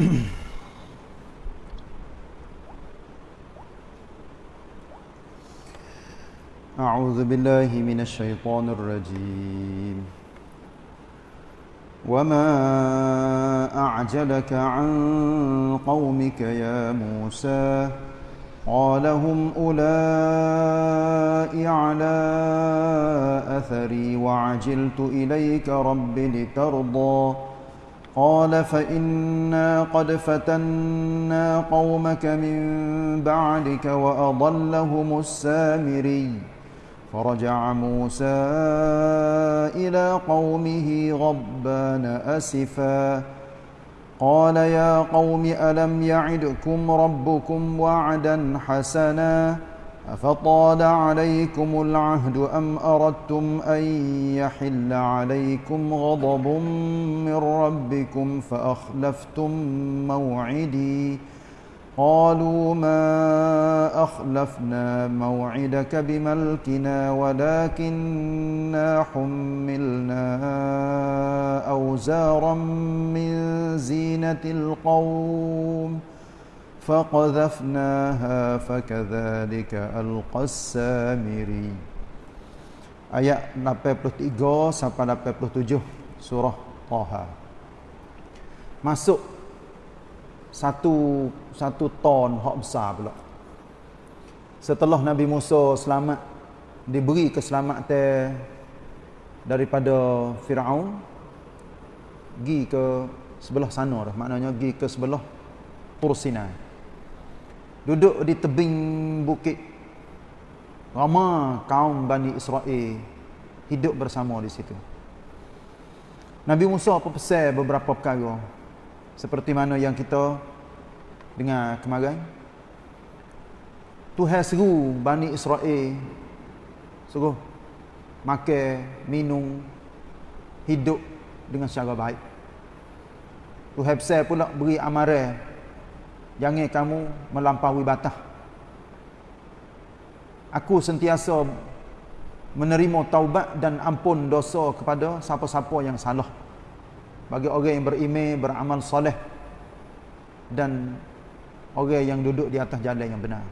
أعوذ بالله من الشيطان الرجيم. وما أعجلك عن قومك يا موسى؟ قال هم أولئك على أثري وعجلت إليك رب لترضى. قال فإنا قد فتنا قومك من بعدك وأضلهم السامري. فرجع موسى إلى قومه غضبان أسفا. قال يا قوم ألم يعدكم ربكم وعدا حسنا؟ أفطال عليكم العهد أم أردتم أن يحل عليكم غضب من ربكم فأخلفتم موعدي؟ قالوا ما أخلفنا موعدك بملكنا ولكننا حملنا أوزارا من زينة القوم. فقذفناها فكذلك ألقى السامري Ayat 83 sampai 87 surah Taha. Masuk satu satu ton hak besar pula. Setelah Nabi Musa selamat diberi keselamatan daripada Firaun gi ke sebelah sana dah maknanya gi ke sebelah Tur Sinai. Duduk di tebing bukit. Ramai kaum Bani Israel hidup bersama di situ. Nabi Musa apa pesan beberapa perkara. Seperti mana yang kita dengar kemarin. Tuhan seru Bani Israel. Suruh makan, minum hidup dengan secara baik. Tuhan besar pula beri amaran jangan kamu melampaui batas aku sentiasa menerima taubat dan ampun dosa kepada siapa-siapa yang salah bagi orang yang beriman, beramal soleh dan orang yang duduk di atas jalan yang benar.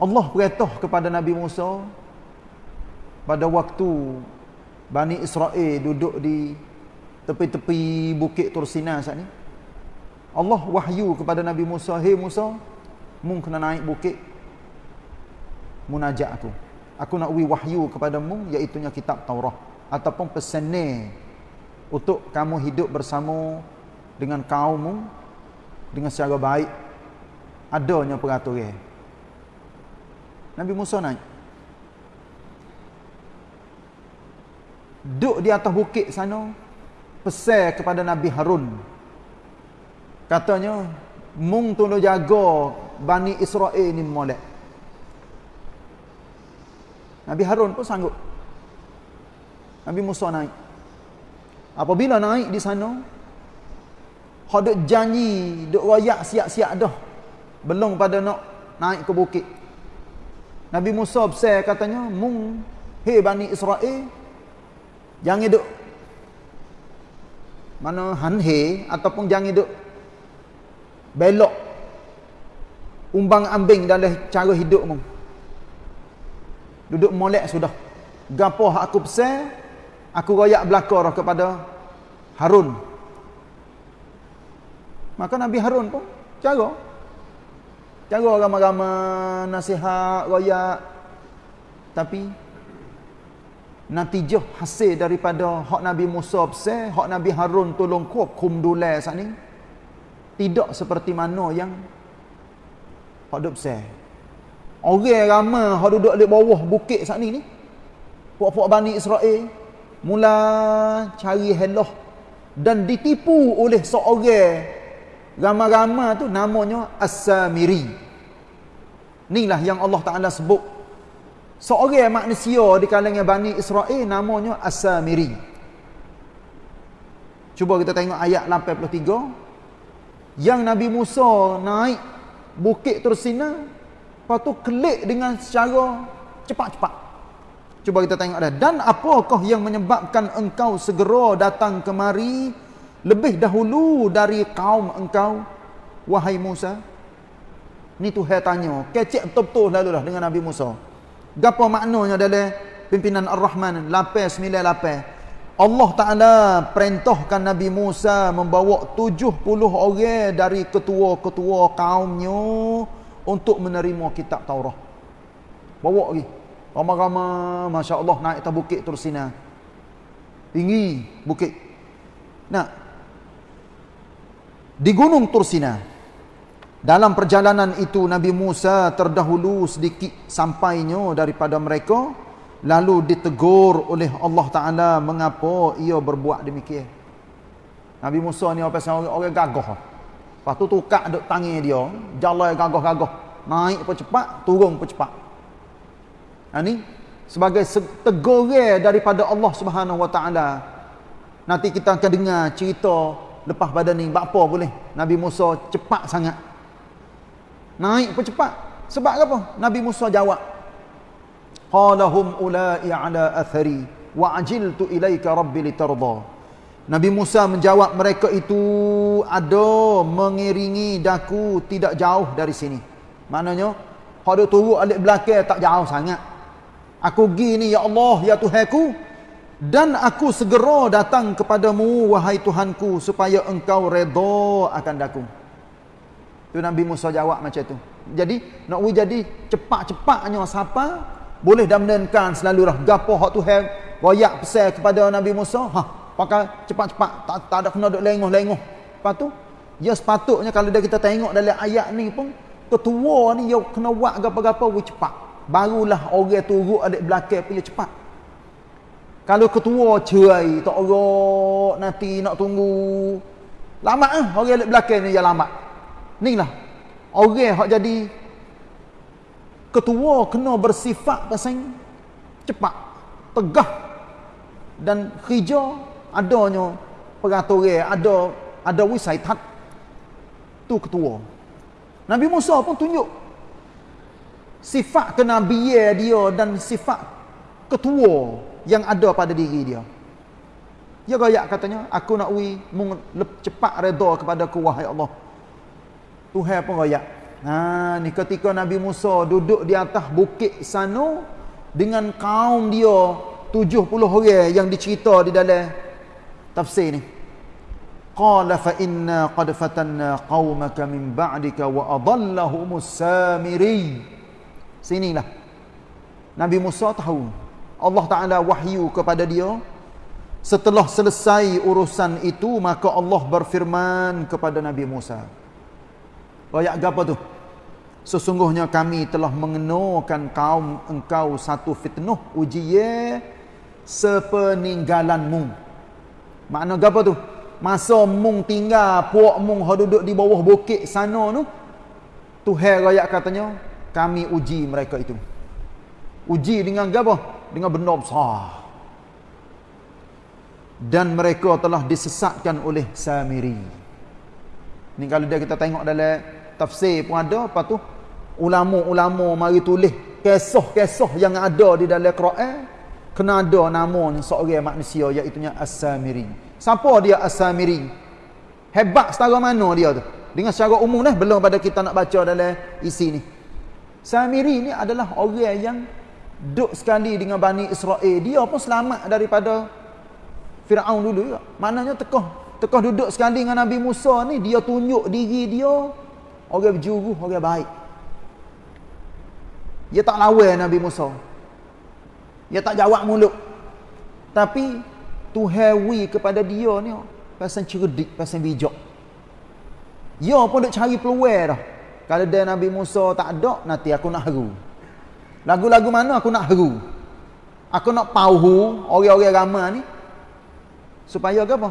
Allah perintah kepada Nabi Musa pada waktu Bani Israel duduk di tepi-tepi bukit Tursina saat ni. Allah wahyu kepada Nabi Musa, "Hei Musa, mu kena naik bukit munajat aku. Aku nak wi wahyu kepadamu iaitu kitab Taurat." ataupun pesanan untuk kamu hidup bersama dengan kaummu dengan secara baik adanya peraturan Nabi Musa naik duduk di atas bukit sana pesan kepada Nabi Harun katanya mung tolong jaga Bani Israel ni molek Nabi Harun pun sanggup Nabi Musa naik. Apabila naik di sana, hendak janji, duk royak siap-siap dah. Belum pada nak naik ke bukit. Nabi Musa besar katanya, "Mung hei Bani Israel, jangan duk mana hanhe ataupun jangan duk belok umbang ambing dalam cara hidupmu. Duduk molek sudah. Gapo aku pesan, aku royak belakang kepada Harun. Maka Nabi Harun pun cara cara ramai-ramai nasihat royak tapi natijah hasil daripada hak Nabi Musa besar, hak Nabi Harun tolong kuat kum dulai saat ni tidak seperti mana yang hak duduk besar. Orang ramai hak duduk di bawah bukit saat ni ni. Puak-puak Bani Israel mula cari helah dan ditipu oleh seorang ramai-ramai tu namanya As-Samiri. Inilah yang Allah Taala sebut seorang manusia di kalangan Bani Israel namanya As-Samiri. Cuba kita tengok ayat 83 yang Nabi Musa naik bukit Tursina lepas tu kelik dengan secara cepat-cepat. Cuba kita tengok dah. Dan apakah yang menyebabkan engkau segera datang kemari lebih dahulu dari kaum engkau? Wahai Musa ni Tuhan tanya. Kecek betul-betul lalu lah dengan Nabi Musa. Gapo maknanya dalam pimpinan Ar-Rahman? 898 Allah Ta'ala perintahkan Nabi Musa membawa 70 orang dari ketua-ketua kaumnya untuk menerima kitab Taurat. Bawa lagi. Ramai-ramai, Masya Allah, naik atas bukit Tursina. Tinggi bukit. Nah, di gunung Tursina, dalam perjalanan itu Nabi Musa terdahulu sedikit sampainya daripada mereka, lalu ditegur oleh Allah Ta'ala mengapa ia berbuat demikian. Nabi Musa ni apa orang, orang gagah. Lepas tu tukar duk tangi dia, jalan gagah-gagah. Naik pun cepat, turun pun cepat. Ha, ni sebagai teguran daripada Allah Subhanahu Wa Taala. Nanti kita akan dengar cerita lepas pada ni apa boleh Nabi Musa cepat sangat. Naik pun cepat. Sebab apa? Nabi Musa jawab. Qalahum ulai ala athari wa ajiltu ilaika rabbi litarda. Nabi Musa menjawab mereka itu ada mengiringi daku tidak jauh dari sini. Maknanya, kalau turut alik belakang tak jauh sangat. Aku gini ya Allah ya Tuhanku dan aku segera datang kepadamu wahai Tuhanku supaya engkau redha akan daku. Tu Nabi Musa jawab macam tu. Jadi nak jadi cepat-cepatnya siapa boleh damnenkan selalu dah gapo hak Tuhan royak pesan kepada Nabi Musa, ha pakai cepat-cepat tak, tak ada kena duk lengoh-lengoh. Lepas tu ya sepatutnya kalau dah kita tengok dalam ayat ni pun ketua ni yang kena buat gapo-gapo cepat. Barulah orang turut adik belakang pilih cepat. Kalau ketua cerai tak orang nanti nak tunggu. Lama eh orang adik belakang ni yang lama. Ni lah. Orang yang jadi ketua kena bersifat pasang cepat tegah dan hijau adanya peraturan ada ada wisaitat tu ketua Nabi Musa pun tunjuk sifat kenabian dia dan sifat ketua yang ada pada diri dia. Dia gayak katanya, aku nak wi cepat redha kepada aku wahai Allah. Tuhan pun gayak. Ha ni ketika Nabi Musa duduk di atas bukit sana dengan kaum dia 70 orang yang dicerita di dalam tafsir ni. Qala fa inna qad fatanna qaumaka min ba'dika wa adallahumus samiri. Sinilah. Nabi Musa tahu. Allah Ta'ala wahyu kepada dia. Setelah selesai urusan itu, maka Allah berfirman kepada Nabi Musa. Ayat apa tu? Sesungguhnya kami telah mengenukan kaum engkau satu fitnah ujiye sepeninggalanmu. Makna apa tu? Masa mung tinggal, puak mung duduk di bawah bukit sana tu, Tuhan rakyat katanya, kami uji mereka itu. Uji dengan apa? Dengan benda besar. Dan mereka telah disesatkan oleh Samiri. Ni kalau dia kita tengok dalam tafsir pun ada, apa tu? Ulama-ulama mari tulis kisah-kisah yang ada di dalam Quran kena ada nama seorang manusia iaitu As-Samiri. Siapa dia As-Samiri? Hebat setara mana dia tu? Dengan secara umum dah belum pada kita nak baca dalam isi ni. Samiri ni adalah orang yang duduk sekali dengan Bani Israel. Dia pun selamat daripada Fir'aun dulu juga. Maknanya tekah, tekah duduk sekali dengan Nabi Musa ni, dia tunjuk diri dia orang berjuru, orang baik. Dia tak lawan Nabi Musa. Dia tak jawab mulut. Tapi Tuhan wi kepada dia ni pasal cerdik, pasal bijak. Dia pun duk cari peluang dah. Kalau dia Nabi Musa tak ada, nanti aku nak haru. Lagu-lagu mana aku nak haru? Aku nak pauhu orang-orang ramai ni. Supaya apa?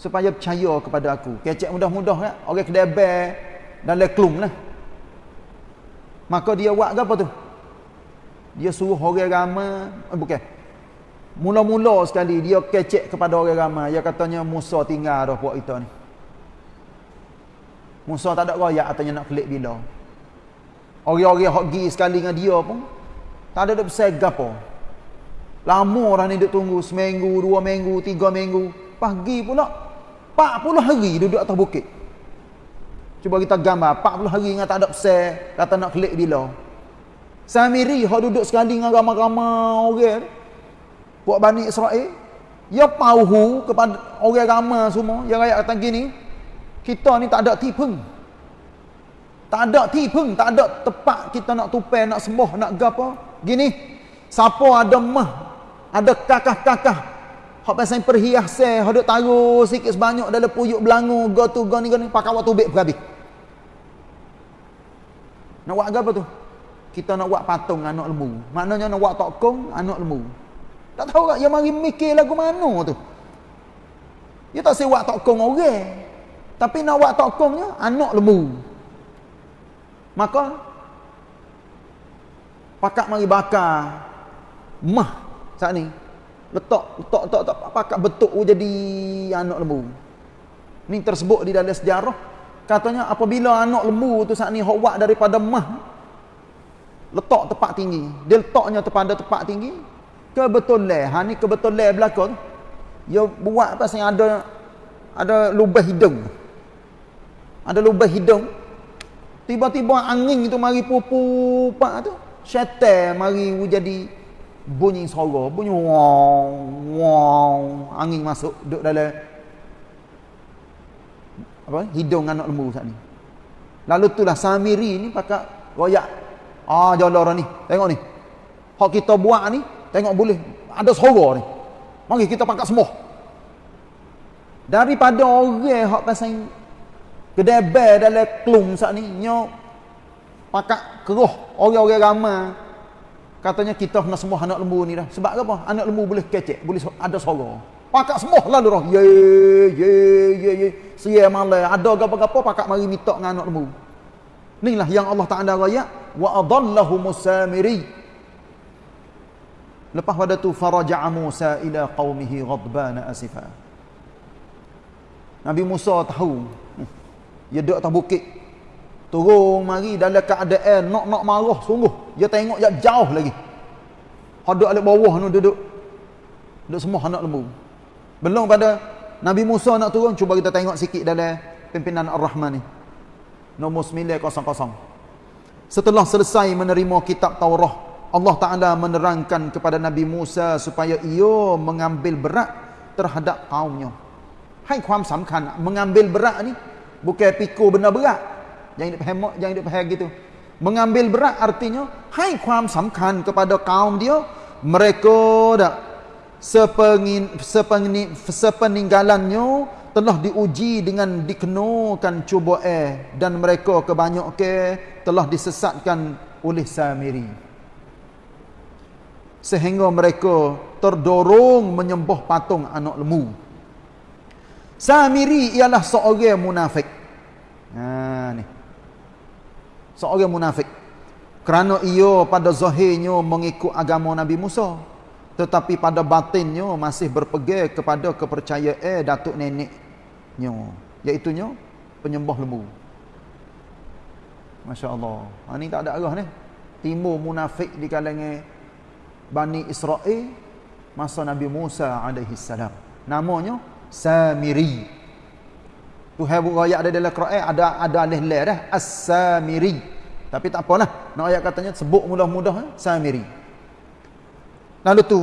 Supaya percaya kepada aku. Kecek mudah-mudah kan? Orang kedebel dan leklum lah. Maka dia buat apa tu? Dia suruh orang ramai. Eh, bukan. Mula-mula sekali dia kecek kepada orang ramai. Dia katanya Musa tinggal dah buat kita ni. Musa tak ada royak atanya nak kelik bila. Orang-orang hok gi sekali dengan dia pun tak ada dak besar gapo. Lama orang ni duk tunggu seminggu, dua minggu, tiga minggu, pagi pula 40 hari duduk atas bukit. Cuba kita gambar 40 hari dengan tak ada pesan, kata nak klik bila. Samiri hok duduk sekali dengan ramai-ramai orang. Buat Bani Israel. Ya pauhu kepada orang ramai semua. Yang rakyat kata gini. Kita ni tak ada tipeng. Tak ada tipeng. Tak ada tempat kita nak tupai, nak sembah, nak gapa. Gini. Siapa ada mah. Ada kakah-kakah. Hak pasal perhiasan. Hak duk taruh sikit sebanyak dalam puyuk belangu. Go tu, go ni, go ni. Pakai waktu bek berhabis. Nak buat apa tu? kita nak buat patung anak lembu. Maknanya nak buat tokong anak lembu. Tak tahu tak yang mari mikir lagu mana tu. Dia tak buat tokong orang. Tapi nak buat tokongnya anak lembu. Maka pakak mari bakar mah saat ni. Letak letak letak, letak pakak betuk jadi anak lembu. Ni tersebut di dalam sejarah. Katanya apabila anak lembu tu saat ni buat daripada mah letak tempat tinggi. Dia letaknya pada tempat tinggi kebetulan ha ni kebetulan berlaku dia buat pasal ada ada lubang hidung. Ada lubang hidung. Tiba-tiba angin itu mari pupu pak tu syaitan mari jadi bunyi suara bunyi wow wow angin masuk duduk dalam apa hidung anak lembu saat ni lalu itulah samiri ni pakai royak Ah orang ni. Tengok ni. Hak kita buat ni, tengok boleh ada suara ni. Mari kita pangkat semua. Daripada orang hak pasal kedebel dalam klum saat ni, nyo pakak keruh orang-orang ramai. Katanya kita kena semua anak lembu ni dah. Sebab apa? Anak lembu boleh kecek, boleh ada suara. Pakak semua lalu roh. Ye ye ye ye. Sia malai ada gapo-gapo pakak mari minta dengan anak lembu. Inilah yang Allah Taala raya wa adallahu musamiri. Lepas pada tu faraja'a Musa ila qaumihi ghadban asifa. Nabi Musa tahu dia duduk atas bukit turun mari dalam keadaan nak nak marah sungguh dia tengok dia jauh lagi hadap alik bawah tu duduk duduk semua anak lembu belum pada Nabi Musa nak turun cuba kita tengok sikit dalam pimpinan Ar-Rahman ni nombor 900. Setelah selesai menerima kitab Taurah, Allah Taala menerangkan kepada Nabi Musa supaya ia mengambil berat terhadap kaumnya. Hai kuam samkan mengambil berat ni bukan pikul benda berat. Jangan dia faham, jangan dia faham gitu. Mengambil berat artinya hai kuam samkan kepada kaum dia mereka dak sepengin sepengin sepeninggalannya telah diuji dengan dikenakan cuba eh dan mereka kebanyakan telah disesatkan oleh Samiri. Sehingga mereka terdorong menyembah patung anak lembu Samiri ialah seorang munafik. Ha ni seorang munafik. Kerana ia pada zahirnya mengikut agama Nabi Musa tetapi pada batinnya masih berpegang kepada kepercayaan datuk nenek nyo iaitu penyembah lembu. masya-Allah. Ha ni tak ada arah ni. Timur munafik di kalangan Bani Israel masa Nabi Musa alaihi salam namanya Samiri tu habu ayat ada dalam Quran ada ada alih la dah As-Samiri tapi tak apalah nak ayat katanya sebut mudah-mudah eh? Samiri lalu tu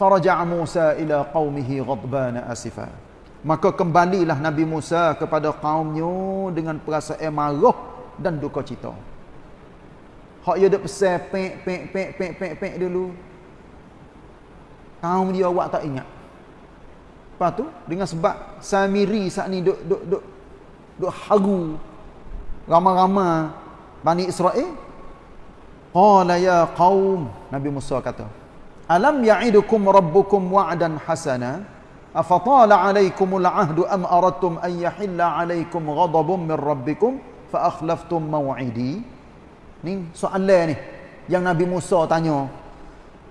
faraja Musa ila qaumihi ghadban asifa Maka kembalilah Nabi Musa kepada kaumnya dengan perasaan marah dan duka cita. Hak dia dak pesan pek pek pek pek pek dulu. Kaum dia awak tak ingat. Lepas tu dengan sebab Samiri saat ni duk duk duk duk haru ramai-ramai Bani Israel. Qala ya qaum Nabi Musa kata, "Alam ya'idukum rabbukum wa'dan hasana?" afatala alaikumul ahdu am aratum an yahilla alaikum ghadabun min rabbikum fa akhlaftum maw'idi ni soalan ni yang Nabi Musa tanya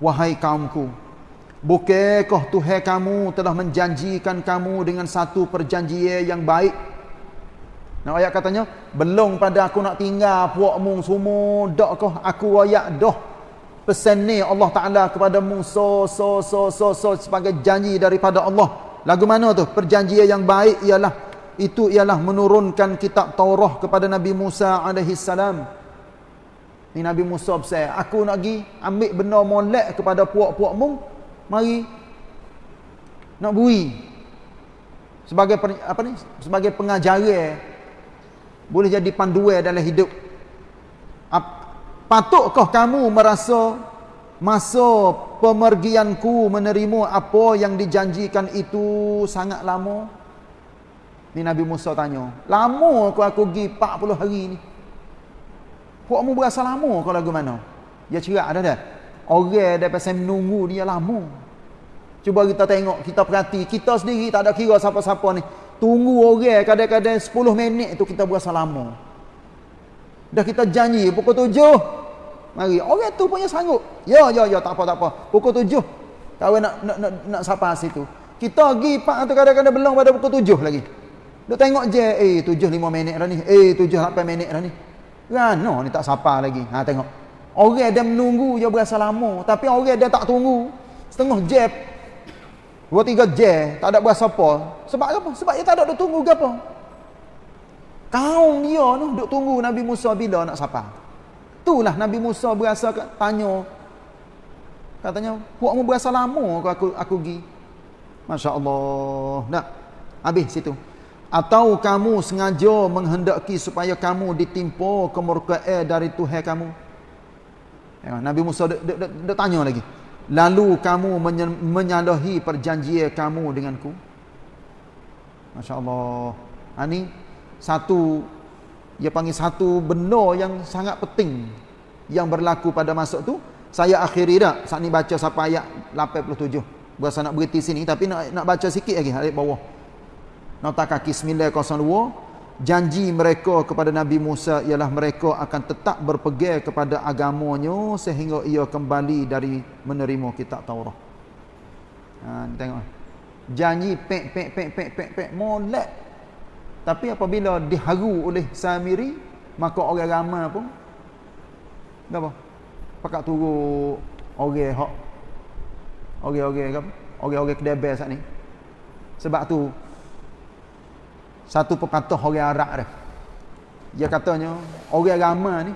wahai kaumku bukankah Tuhan kamu telah menjanjikan kamu dengan satu perjanjian yang baik Nah ayat katanya belum pada aku nak tinggal puakmu semua dakkah aku ayat dah pesan ni Allah Taala kepada Musa so so so so sebagai janji daripada Allah Lagu mana tu? Perjanjian yang baik ialah itu ialah menurunkan kitab Taurah kepada Nabi Musa alaihi salam. Ni Nabi Musa berkata, aku nak pergi ambil benda molek kepada puak-puakmu. Mari nak bui. Sebagai apa ni? Sebagai pengajaran boleh jadi panduan dalam hidup. Patutkah kamu merasa masa pemergianku menerima apa yang dijanjikan itu sangat lama? Ni Nabi Musa tanya. Lama aku aku pergi 40 hari ni. Puakmu berasa lama kalau lagu mana? Dia cerak ada dah. Orang dah pasal menunggu dia lama. Cuba kita tengok, kita perhati. Kita sendiri tak ada kira siapa-siapa ni. Tunggu orang kadang-kadang 10 minit tu kita berasa lama. Dah kita janji pukul 7 Mari. Orang tu punya sanggup. Ya, ya, ya, tak apa, tak apa. Pukul tujuh. Kawan nak nak nak, nak sapa situ. Kita pergi pak tu kadang-kadang belum pada pukul tujuh lagi. Duk tengok je, eh tujuh lima minit dah ni. Eh tujuh lapan minit dah ni. Rano ni tak sapa lagi. Ha tengok. Orang dia menunggu je berasa lama. Tapi orang dia tak tunggu. Setengah jam. Dua tiga jam. Tak ada berasa apa. Sebab apa? Sebab dia tak ada duk tunggu ke apa. Kaum dia tu duk tunggu Nabi Musa bila nak sapa. Itulah Nabi Musa berasa tanya. Katanya, puakmu berasa lama ke aku aku pergi? Masya-Allah. Dah. Habis situ. Atau kamu sengaja menghendaki supaya kamu ditimpa kemurkaan dari Tuhan kamu? Ya, Nabi Musa dia tanya lagi. Lalu kamu menyalahi perjanjian kamu denganku? Masya-Allah. Ini ha, satu dia panggil satu benda yang sangat penting yang berlaku pada masa tu. Saya akhiri dah. Saat ni baca sampai ayat 87 berasa nak berhenti sini tapi nak nak baca sikit lagi ayat bawah. Nota kaki 902 janji mereka kepada Nabi Musa ialah mereka akan tetap berpegang kepada agamanya sehingga ia kembali dari menerima kitab Taurat ha, tengok janji pek pek pek pek pek pek molek tapi apabila diharu oleh Samiri, maka orang ramai pun apa? Pakat turu orang hak orang-orang apa? Orang-orang kedebel saat ni. Sebab tu satu pepatah orang Arab dia. Dia katanya orang ramai ni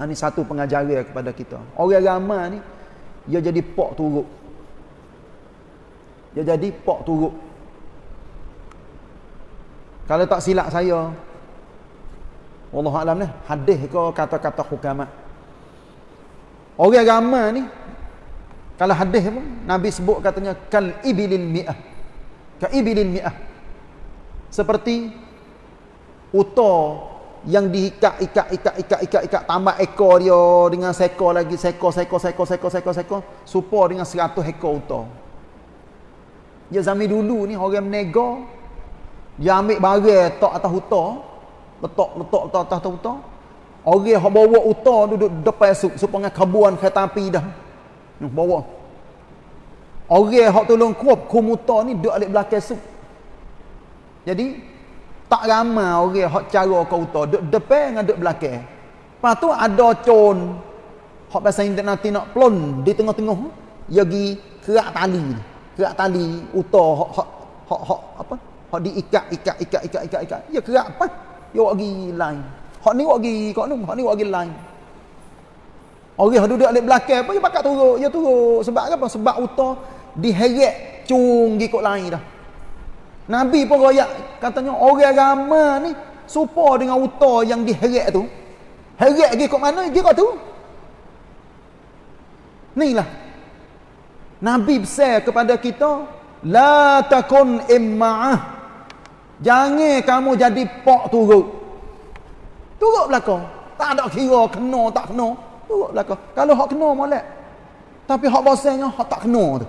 ini ha, satu pengajaran kepada kita. Orang ramai ni dia jadi pok turuk. Dia jadi pok turuk. Kalau tak silap saya Allah Alam ni Hadis ke kata-kata hukamat Orang agama ni Kalau hadis pun Nabi sebut katanya Kal ibilil mi'ah Kal ibilil mi'ah Seperti Uta Yang diikat ikat ikat ikat ikat ikat tambah ekor dia dengan sekor lagi sekor supaya dengan seratus ekor uta. Ya zaman dulu ni orang menega dia ambil barang tak atas huta. Letak letak letak atas huta. Orang yang bawa huta duduk depan sup supaya kabuan kereta api dah. Bawa. Orang yang tolong kuap kum huta ni duduk alik belakang sup. Jadi tak ramai orang yang cara ke huta duduk depan dengan duduk belakang. Lepas tu ada con hak bahasa nanti nak plon di tengah-tengah dia pergi kerak tali kerak tali uta hak hak hak apa Hak diikat, ikat, ikat, ikat, ikat, ikat. Ya kerak apa? Ya wak pergi line. Hak ni wak pergi kau ni, hak ni wak pergi line. Orang yang duduk di belakang apa, dia pakat turut. Ya turut. Sebab apa? Sebab utah diheret cung pergi kot lain dah. Nabi pun royak katanya orang agama ni supa dengan utah yang diheret tu. Heret pergi kot mana? Pergi kot tu. Ni lah. Nabi besar kepada kita. La takun imma'ah. Jangan kamu jadi pok turut. Turut belakang. Tak ada kira kena tak kena. Turut belakang. Kalau hak kena molek. Tapi hak bosannya hak tak kena tu.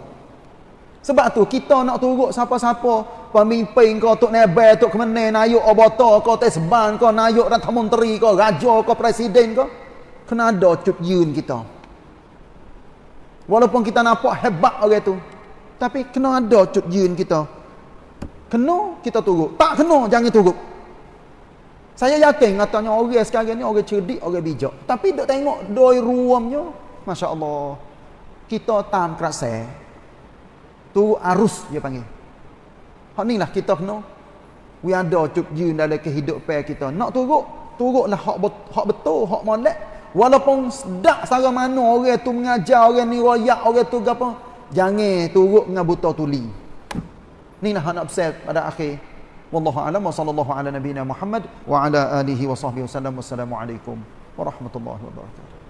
Sebab tu kita nak turut siapa-siapa pemimpin kau tok nebel tok kemene nayuk obata kau tesban kau nayuk rata menteri kau raja kau presiden kau kena ada cut yun kita. Walaupun kita nampak hebat orang tu tapi kena ada cut yun kita. Kena kita turut. Tak kena jangan turut. Saya yakin katanya orang sekarang ni orang cerdik, orang bijak. Tapi dok tengok doi ruamnya, masya-Allah. Kita tam kerasa. Tu arus dia panggil. Hak ni lah kita kena we ada cuk jin dalam kehidupan kita. Nak turut, turutlah hak hak betul, hak molek. Walaupun sedak sara mana orang tu mengajar, orang ni royak, orang tu apa, jangan turut dengan buta tuli. Ni lah nak pesan pada akhir. Wallahu a'lam wa sallallahu ala nabiyyina Muhammad wa ala alihi wa sahbihi wasallam. Wassalamualaikum warahmatullahi wabarakatuh.